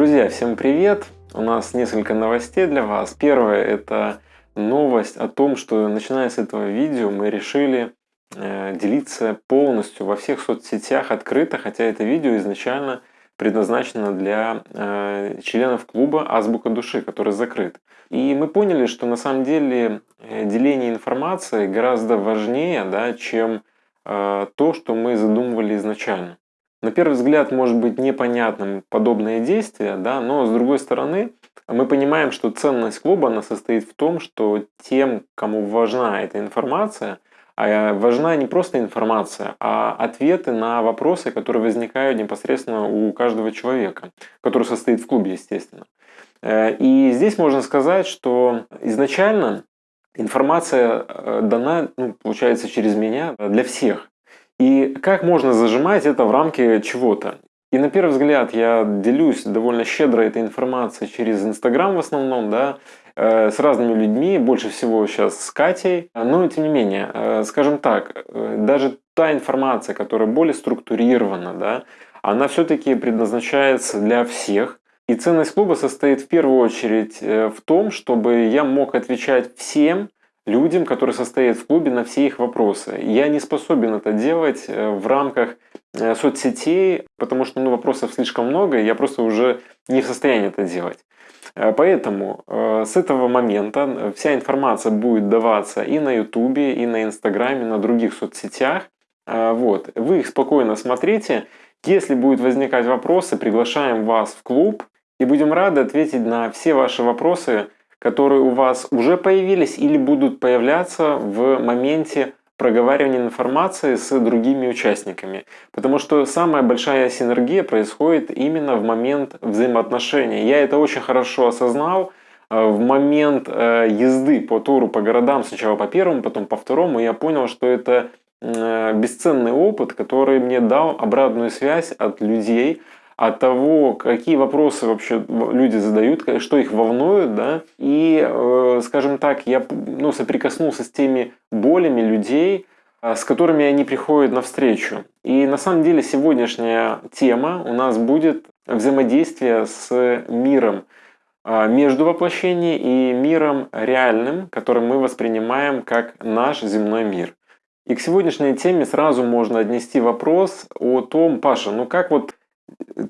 Друзья, всем привет! У нас несколько новостей для вас. Первое – это новость о том, что начиная с этого видео мы решили э, делиться полностью во всех соцсетях открыто, хотя это видео изначально предназначено для э, членов клуба «Азбука души», который закрыт. И мы поняли, что на самом деле э, деление информации гораздо важнее, да, чем то, что мы задумывали изначально. На первый взгляд может быть непонятным подобное действие, да, но с другой стороны мы понимаем, что ценность клуба она состоит в том, что тем, кому важна эта информация, а важна не просто информация, а ответы на вопросы, которые возникают непосредственно у каждого человека, который состоит в клубе, естественно. Э, и здесь можно сказать, что изначально информация э, дана, ну, получается, через меня для всех. И как можно зажимать это в рамки чего-то? И на первый взгляд я делюсь довольно щедро этой информацией через Инстаграм в основном, да, э, с разными людьми, больше всего сейчас с Катей. Но тем не менее, э, скажем так, э, даже та информация, которая более структурирована, да, она все-таки предназначается для всех. И ценность клуба состоит в первую очередь в том, чтобы я мог отвечать всем, людям, которые состоят в клубе, на все их вопросы. Я не способен это делать э, в рамках э, соцсетей, потому что ну, вопросов слишком много, и я просто уже не в состоянии это делать. Э, поэтому с этого момента вся информация будет даваться и на ютубе, и на инстаграме, и на других соцсетях. Вот. Вы их спокойно смотрите. Если будут возникать вопросы, приглашаем вас в клуб и будем рады ответить на все ваши вопросы, которые у вас уже появились или будут появляться в моменте проговаривания информации с другими участниками. Потому что самая большая синергия происходит именно в момент взаимоотношений. Я это очень хорошо осознал э, в момент э, езды по туру по городам, сначала по первому, потом по второму, я понял, что это э, бесценный опыт, который мне дал обратную связь от людей, от того, какие вопросы вообще люди задают, что их волнует, да, и, э, скажем так, я ну, соприкоснулся с теми болями людей, э, с которыми они приходят навстречу. И на самом деле сегодняшняя тема у нас будет взаимодействие с миром э, между воплощением и миром реальным, который мы воспринимаем как наш земной мир. И к сегодняшней теме сразу можно отнести вопрос о том, Паша, ну как вот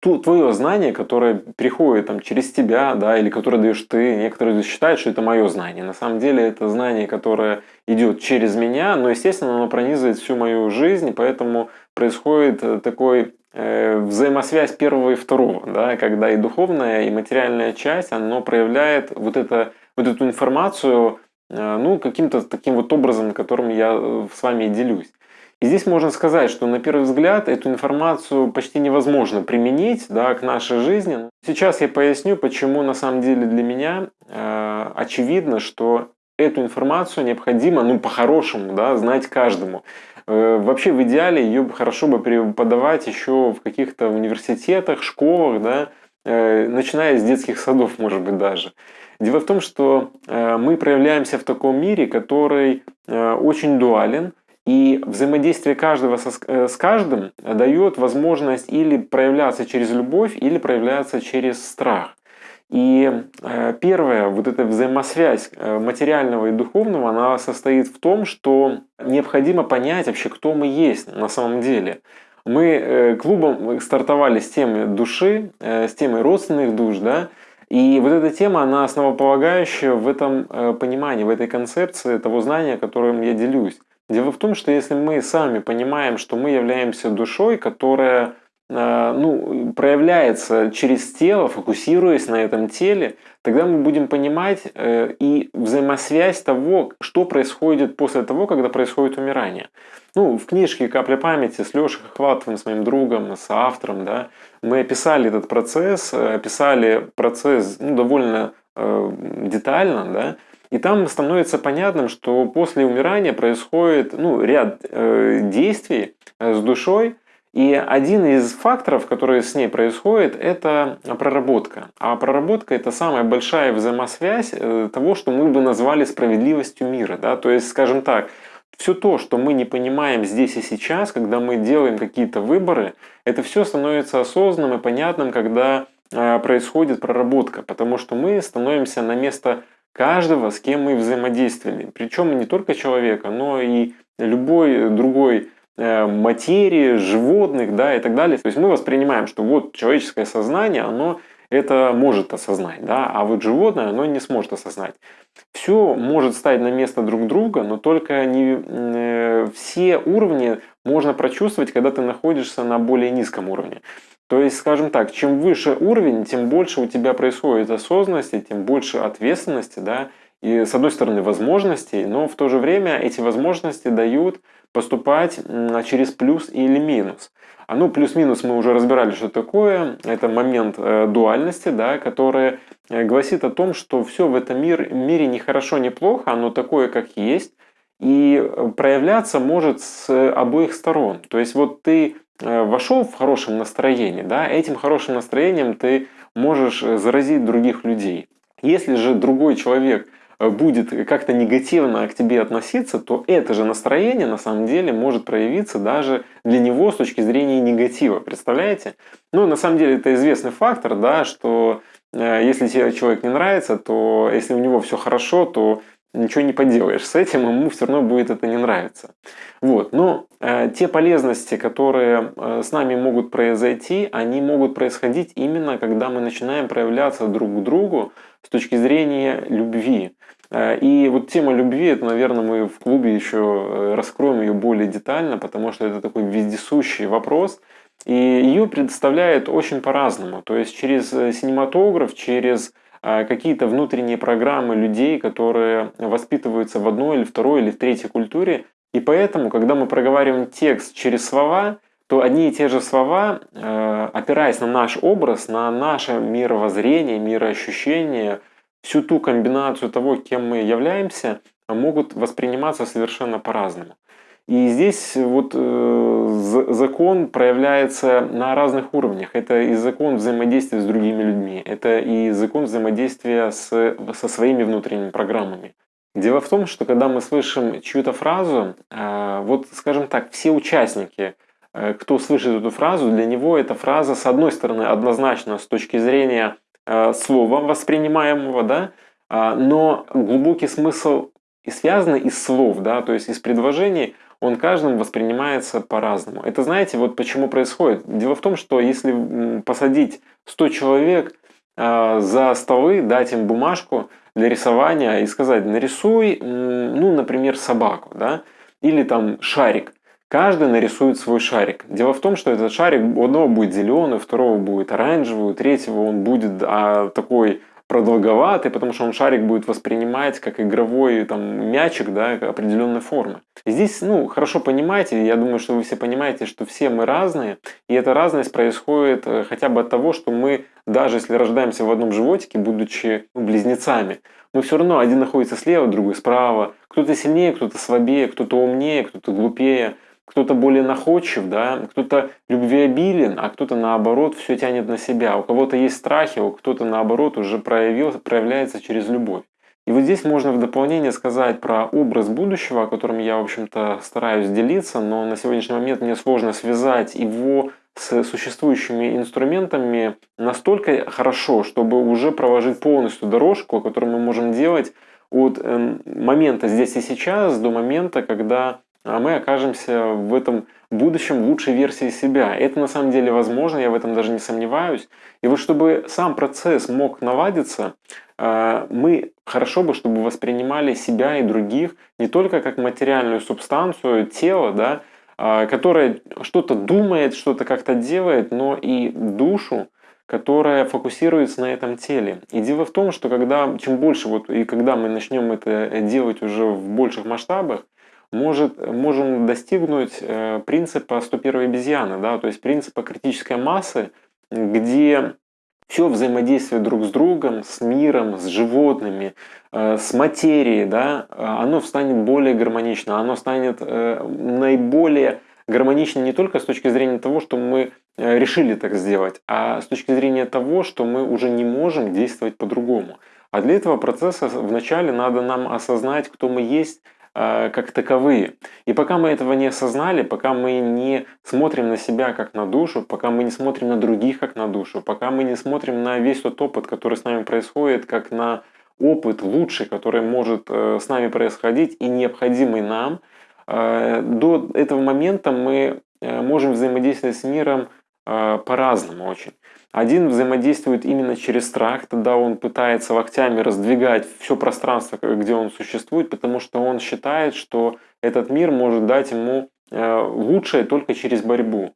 твое знание, которое приходит там, через тебя, да, или которое даешь ты, некоторые считают, что это мое знание. На самом деле это знание, которое идет через меня, но, естественно, оно пронизывает всю мою жизнь, и поэтому происходит э, такой э, взаимосвязь первого и второго, да, когда и духовная, и материальная часть, оно проявляет вот, это, вот эту информацию э, ну, каким-то таким вот образом, которым я э, с вами делюсь. И здесь можно сказать, что на первый взгляд эту информацию почти невозможно применить да, к нашей жизни. Сейчас я поясню, почему на самом деле для меня э, очевидно, что эту информацию необходимо, ну, по-хорошему, да, знать каждому. Э, вообще, в идеале, ее хорошо бы преподавать еще в каких-то университетах, школах, да, э, начиная с детских садов, может быть, даже. Дело в том, что э, мы проявляемся в таком мире, который э, очень дуален, и взаимодействие каждого со, э, с каждым дает возможность или проявляться через любовь, или проявляться через страх. И э, первая вот эта взаимосвязь э, материального и духовного, она состоит в том, что необходимо понять вообще, кто мы есть на самом деле. Мы клубом стартовали с темы души, с темой родственных душ, да, и вот эта тема, она основополагающая в этом понимании, в этой концепции того знания, которым я делюсь. Дело в том, что если мы сами понимаем, что мы являемся душой, которая э, ну, проявляется через тело, фокусируясь на этом теле, тогда мы будем понимать э, и взаимосвязь того, что происходит после того, когда происходит умирание. Ну, в книжке «Капля памяти» с Лешей Хохватовым, с моим другом, с автором, да, мы описали этот процесс, э, описали процесс ну, довольно детально, да, и там становится понятным, что после умирания происходит ну, ряд э, действий э, с душой, и один из факторов, которые с ней происходит, это проработка. А проработка – это самая большая взаимосвязь э, того, что мы бы назвали справедливостью мира. Да? То есть, скажем так, все то, что мы не понимаем здесь и сейчас, когда мы делаем какие-то выборы, это все становится осознанным и понятным, когда происходит проработка, потому что мы становимся на место каждого, с кем мы взаимодействовали. Причем не только человека, но и любой другой э, материи, животных, да, и так далее. То есть мы воспринимаем, что вот человеческое сознание, оно это может осознать, да, а вот животное, оно не сможет осознать. Все может стать на место друг друга, но только не э, все уровни можно прочувствовать, когда ты находишься на более низком уровне. То есть, скажем так, чем выше уровень, тем больше у тебя происходит осознанности, тем больше ответственности, да, и с одной стороны возможностей, но в то же время эти возможности дают поступать через плюс или минус. А ну, плюс-минус мы уже разбирали, что такое. Это момент э, дуальности, да, который э, гласит о том, что все в этом мир, мире не хорошо, не плохо, оно такое, как есть. И э, проявляться может с обоих сторон. То есть вот ты э, вошел в хорошем настроении, да, этим хорошим настроением ты можешь э, заразить других людей. Если же другой человек будет как-то негативно к тебе относиться, то это же настроение на самом деле может проявиться даже для него с точки зрения негатива. Представляете? Ну, на самом деле это известный фактор, да, что если тебе человек не нравится, то если у него все хорошо, то ничего не поделаешь с этим, ему все равно будет это не нравиться. Вот. Но э, те полезности, которые э, с нами могут произойти, они могут происходить именно, когда мы начинаем проявляться друг к другу с точки зрения любви. Э, и вот тема любви, это, наверное, мы в клубе еще э, раскроем ее более детально, потому что это такой вездесущий вопрос. И ее представляют очень по-разному. То есть через э, синематограф, через какие-то внутренние программы людей, которые воспитываются в одной или второй или в третьей культуре. И поэтому, когда мы проговариваем текст через слова, то одни и те же слова, э, опираясь на наш образ, на наше мировоззрение, мироощущение, всю ту комбинацию того, кем мы являемся, могут восприниматься совершенно по-разному. И здесь вот э, закон проявляется на разных уровнях. Это и закон взаимодействия с другими людьми, это и закон взаимодействия с, со своими внутренними программами. Дело в том, что когда мы слышим чью-то фразу, э, вот скажем так, все участники, э, кто слышит эту фразу, для него эта фраза, с одной стороны, однозначно с точки зрения слова воспринимаемого, да, э, но глубокий смысл и связан из слов, да, то есть из предложений, он каждым воспринимается по-разному. Это знаете, вот почему происходит? Дело в том, что если посадить 100 человек э, за столы, дать им бумажку для рисования и сказать, нарисуй, ну, например, собаку, да, или там шарик. Каждый нарисует свой шарик. Дело в том, что этот шарик у одного будет зеленый, у второго будет оранжевый, у третьего он будет а, такой продолговатый, потому что он шарик будет воспринимать как игровой там, мячик да, определенной формы. И здесь, ну, хорошо понимаете, я думаю, что вы все понимаете, что все мы разные, и эта разность происходит э, хотя бы от того, что мы, даже если рождаемся в одном животике, будучи ну, близнецами, мы все равно один находится слева, другой справа, кто-то сильнее, кто-то слабее, кто-то умнее, кто-то глупее, кто-то более находчив, да, кто-то любвеобилен, а кто-то наоборот все тянет на себя. У кого-то есть страхи, у кто-то наоборот уже проявил, проявляется через любовь. И вот здесь можно в дополнение сказать про образ будущего, о котором я, в общем-то, стараюсь делиться, но на сегодняшний момент мне сложно связать его с существующими инструментами настолько хорошо, чтобы уже проложить полностью дорожку, которую мы можем делать от эм, момента здесь и сейчас до момента, когда а мы окажемся в этом будущем лучшей версии себя. Это на самом деле возможно, я в этом даже не сомневаюсь. И вот чтобы сам процесс мог наладиться, а, мы хорошо бы, чтобы воспринимали себя и других не только как материальную субстанцию, тело, да, а, которое что-то думает, что-то как-то делает, но и душу, которая фокусируется на этом теле. И дело в том, что когда, чем больше, вот, и когда мы начнем это делать уже в больших масштабах, может, можем достигнуть э, принципа 101 обезьяны, да, то есть принципа критической массы, где все взаимодействие друг с другом, с миром, с животными, э, с материей, да, оно станет более гармонично, оно станет э, наиболее гармонично не только с точки зрения того, что мы решили так сделать, а с точки зрения того, что мы уже не можем действовать по-другому. А для этого процесса вначале надо нам осознать, кто мы есть, как таковые. И пока мы этого не осознали, пока мы не смотрим на себя как на душу, пока мы не смотрим на других как на душу, пока мы не смотрим на весь тот опыт, который с нами происходит, как на опыт лучший, который может э, с нами происходить и необходимый нам, э, до этого момента мы э, можем взаимодействовать с миром по-разному очень. Один взаимодействует именно через страх, тогда он пытается локтями раздвигать все пространство, где он существует, потому что он считает, что этот мир может дать ему лучшее только через борьбу.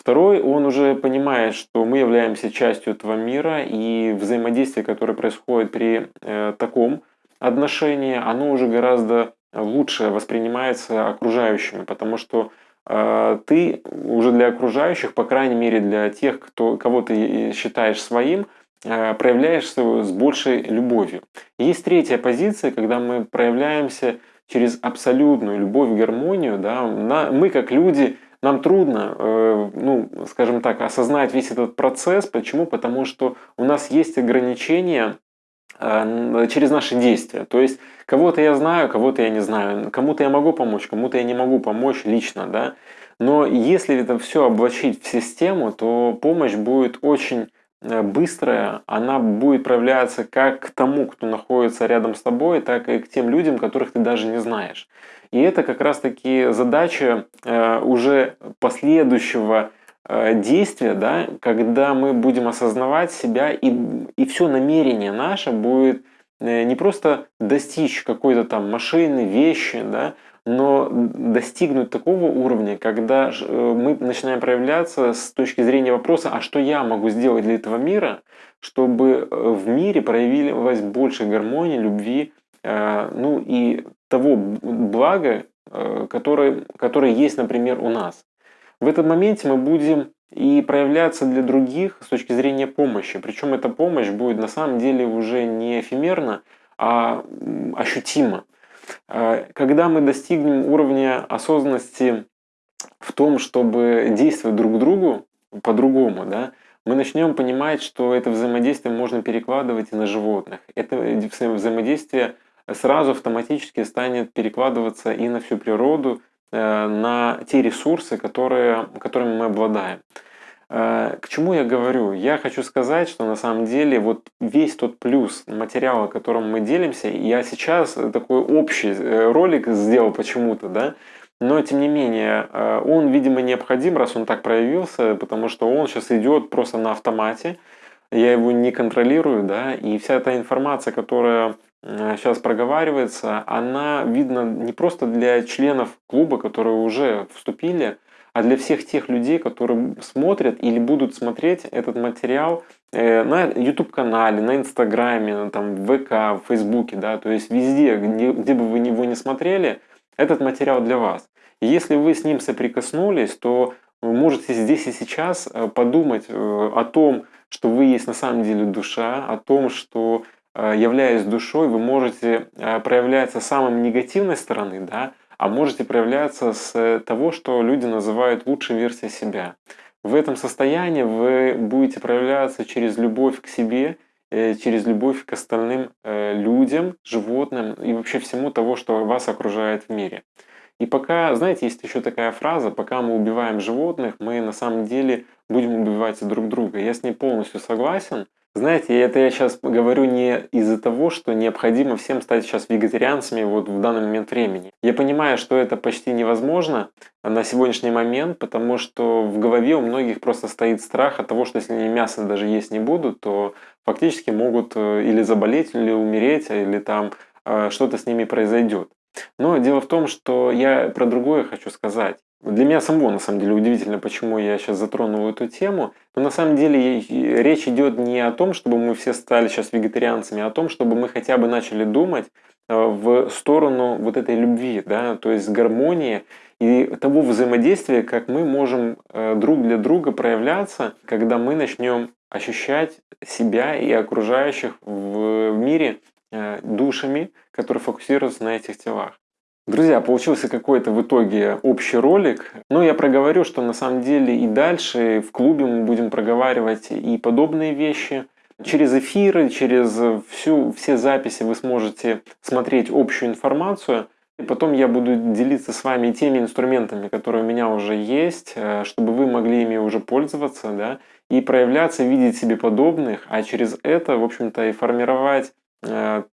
Второй, он уже понимает, что мы являемся частью этого мира, и взаимодействие, которое происходит при э, таком отношении, оно уже гораздо лучше воспринимается окружающими, потому что э, ты уже для окружающих, по крайней мере для тех, кто, кого ты считаешь своим, э, проявляешься с большей любовью. Есть третья позиция, когда мы проявляемся через абсолютную любовь, гармонию. Да, мы как люди нам трудно, э, ну, скажем так, осознать весь этот процесс. Почему? Потому что у нас есть ограничения э, через наши действия. То есть кого-то я знаю, кого-то я не знаю, кому-то я могу помочь, кому-то я не могу помочь лично, да. Но если это все облачить в систему, то помощь будет очень э, быстрая, она будет проявляться как к тому, кто находится рядом с тобой, так и к тем людям, которых ты даже не знаешь. И это как раз-таки задача э, уже последующего э, действия, да, когда мы будем осознавать себя, и, и все намерение наше будет э, не просто достичь какой-то там машины, вещи, да, но достигнуть такого уровня, когда мы начинаем проявляться с точки зрения вопроса, а что я могу сделать для этого мира, чтобы в мире проявилась больше гармонии, любви, ну и того блага, э, которое, которое есть, например, у нас. В этом моменте мы будем и проявляться для других с точки зрения помощи. Причем эта помощь будет на самом деле уже не эфемерна, а ощутима. Э, когда мы достигнем уровня осознанности в том, чтобы действовать друг другу по-другому, да, мы начнем понимать, что это взаимодействие можно перекладывать и на животных. Это взаимодействие сразу автоматически станет перекладываться и на всю природу, на те ресурсы, которые, которыми мы обладаем. Э, к чему я говорю? Я хочу сказать, что на самом деле вот весь тот плюс материала, которым мы делимся, я сейчас такой общий э, ролик сделал почему-то, да, но тем не менее он, видимо, необходим, раз он так проявился, потому что он сейчас идет просто на автомате, я его не контролирую, да, и вся эта информация, которая сейчас э, проговаривается, она видна не просто для членов клуба, которые уже вступили, а для всех тех людей, которые смотрят или будут смотреть этот материал э, на YouTube-канале, на Инстаграме, там, в ВК, в Фейсбуке, да, то есть везде, где, где бы вы его не смотрели, этот материал для вас. И если вы с ним соприкоснулись, то вы можете здесь и сейчас э, подумать о том, что вы есть на самом деле душа, о том, что Э, являясь душой, вы можете э, проявляться с самой негативной стороны, да, а можете проявляться с того, что люди называют лучшей версией себя. В этом состоянии вы будете проявляться через любовь к себе, э, через любовь к остальным людям, животным и вообще всему того, что вас окружает в мире. И пока, знаете, есть еще такая фраза, пока мы убиваем животных, мы на самом деле будем убивать друг друга. Я с ней полностью согласен, знаете, это я сейчас говорю не из-за того, что необходимо всем стать сейчас вегетарианцами вот в данный момент времени. Я понимаю, что это почти невозможно на сегодняшний момент, потому что в голове у многих просто стоит страх от того, что если они мясо даже есть не будут, то фактически могут э, или заболеть, или умереть, или там э, что-то с ними произойдет. Но дело в том, что я про другое хочу сказать. Для меня самого, на самом деле, удивительно, почему я сейчас затронул эту тему. Но на самом деле речь идет не о том, чтобы мы все стали сейчас вегетарианцами, а о том, чтобы мы хотя бы начали думать э, в сторону вот этой любви, да, то есть гармонии и того взаимодействия, как мы можем э, друг для друга проявляться, когда мы начнем ощущать себя и окружающих в мире э, душами, которые фокусируются на этих телах. Друзья, получился какой-то в итоге общий ролик. Но я проговорю, что на самом деле и дальше в клубе мы будем проговаривать и подобные вещи. Через эфиры, через всю, все записи вы сможете смотреть общую информацию. И потом я буду делиться с вами теми инструментами, которые у меня уже есть, э, чтобы вы могли ими уже пользоваться, да, и проявляться, видеть себе подобных, а через это, в общем-то, и формировать э,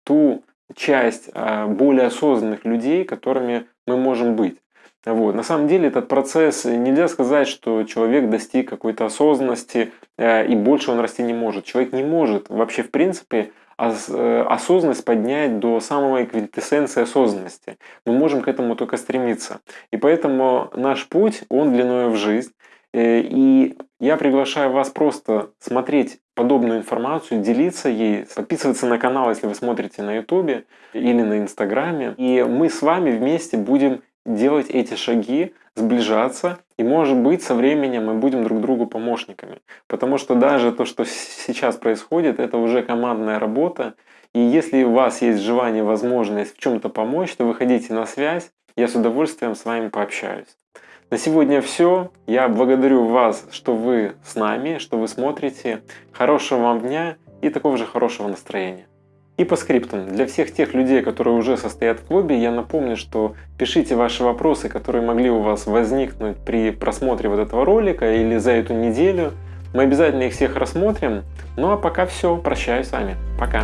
ту часть э, более осознанных людей, которыми мы можем быть. Вот. На самом деле этот процесс, нельзя сказать, что человек достиг какой-то осознанности э, и больше он расти не может. Человек не может вообще в принципе э, осознанность поднять до самой квинтэссенции осознанности. Мы можем к этому только стремиться. И поэтому наш путь, он длиною в жизнь. Э, и я приглашаю вас просто смотреть подобную информацию, делиться ей, подписываться на канал, если вы смотрите на ютубе или на инстаграме. И мы с вами вместе будем делать эти шаги, сближаться, и может быть со временем мы будем друг другу помощниками. Потому что даже то, что сейчас происходит, это уже командная работа, и если у вас есть желание, возможность в чем-то помочь, то выходите на связь, я с удовольствием с вами пообщаюсь. На сегодня все. Я благодарю вас, что вы с нами, что вы смотрите. Хорошего вам дня и такого же хорошего настроения. И по скриптам, для всех тех людей, которые уже состоят в клубе, я напомню, что пишите ваши вопросы, которые могли у вас возникнуть при просмотре вот этого ролика или за эту неделю. Мы обязательно их всех рассмотрим. Ну а пока все, прощаюсь с вами. Пока.